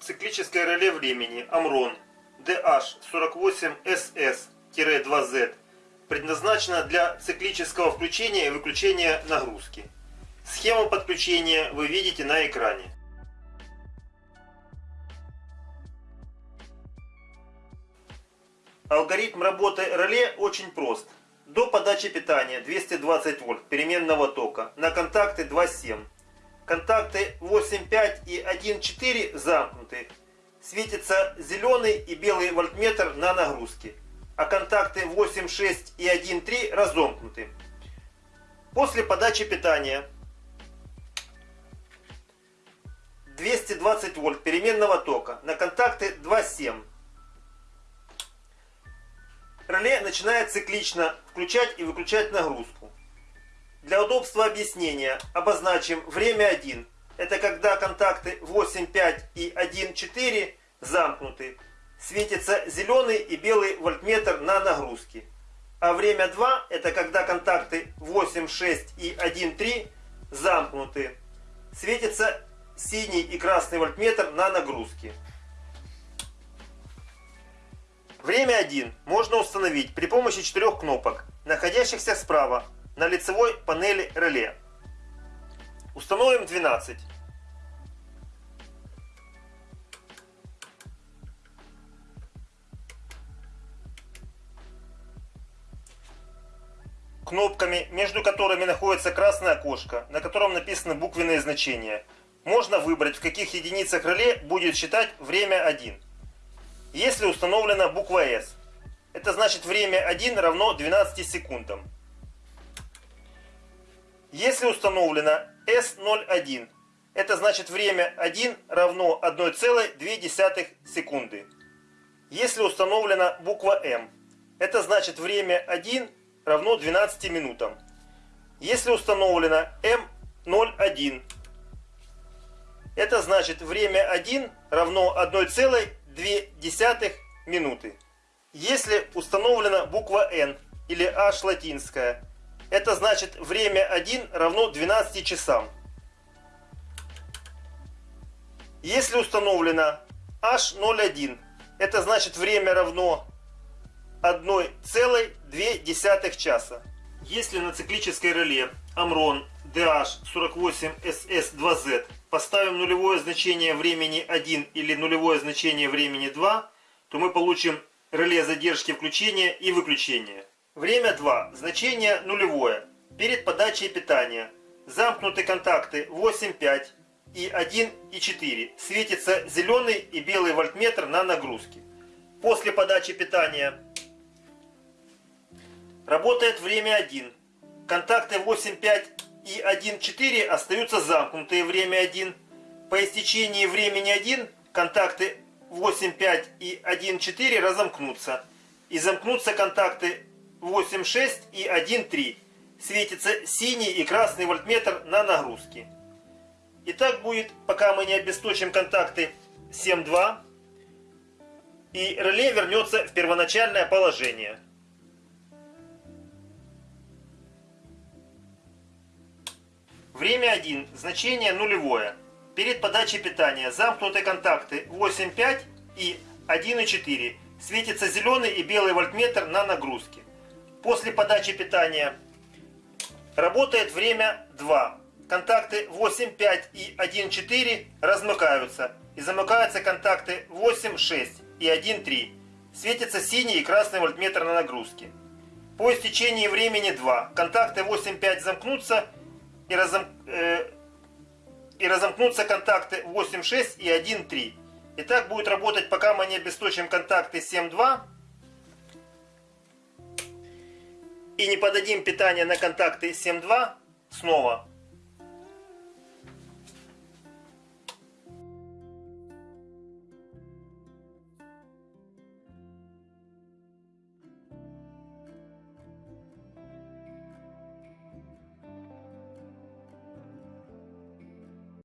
циклическое реле времени Amron DH48SS-2Z предназначено для циклического включения и выключения нагрузки. Схему подключения вы видите на экране. Алгоритм работы реле очень прост. До подачи питания 220 вольт переменного тока на контакты 2.7 Контакты 8.5 и 1.4 замкнуты. Светится зеленый и белый вольтметр на нагрузке. А контакты 8.6 и 1.3 разомкнуты. После подачи питания 220 вольт переменного тока на контакты 2.7. Реле начинает циклично включать и выключать нагрузку. Для удобства объяснения обозначим время 1. Это когда контакты 8,5 и 1,4 замкнуты. Светится зеленый и белый вольтметр на нагрузке. А время 2 это когда контакты 8,6 и 1,3 замкнуты. Светится синий и красный вольтметр на нагрузке. Время 1 можно установить при помощи четырех кнопок, находящихся справа на лицевой панели реле. Установим 12. Кнопками, между которыми находится красное окошко, на котором написаны буквенные значения, можно выбрать, в каких единицах реле будет считать время 1. Если установлена буква S, это значит время 1 равно 12 секундам. Если установлено S01, это значит время 1 равно 1,2 секунды. Если установлена буква M, это значит время 1 равно 12 минутам. Если установлено M01, это значит время 1 равно 1,2 минуты. Если установлена буква N или H латинская, это значит время 1 равно 12 часам. Если установлено H01, это значит время равно 1,2 часа. Если на циклической реле Amron DH48SS2Z поставим нулевое значение времени 1 или нулевое значение времени 2, то мы получим реле задержки включения и выключения. Время 2. Значение нулевое. Перед подачей питания. Замкнуты контакты 8,5 и 1 и 4. Светится зеленый и белый вольтметр на нагрузке. После подачи питания работает время 1. Контакты 8,5 и 1,4 остаются замкнутые время 1. По истечении времени 1 контакты 8,5 и 1,4 разомкнутся. И замкнутся контакты 8,6 и 1,3. Светится синий и красный вольтметр на нагрузке. И так будет, пока мы не обесточим контакты 7,2. И реле вернется в первоначальное положение. Время 1. Значение нулевое. Перед подачей питания замкнуты контакты 8,5 и 1,4. Светится зеленый и белый вольтметр на нагрузке. После подачи питания работает время 2. Контакты 8,5 и 1,4 размыкаются. И замыкаются контакты 8,6 и 1,3. Светится синий и красный вольтметр на нагрузке. По истечении времени 2 контакты 8,5 замкнутся и, разом, э, и разомкнутся контакты 8,6 и 1,3. И так будет работать, пока мы не обесточим контакты 7,2 и не подадим питание на контакты 7.2 снова,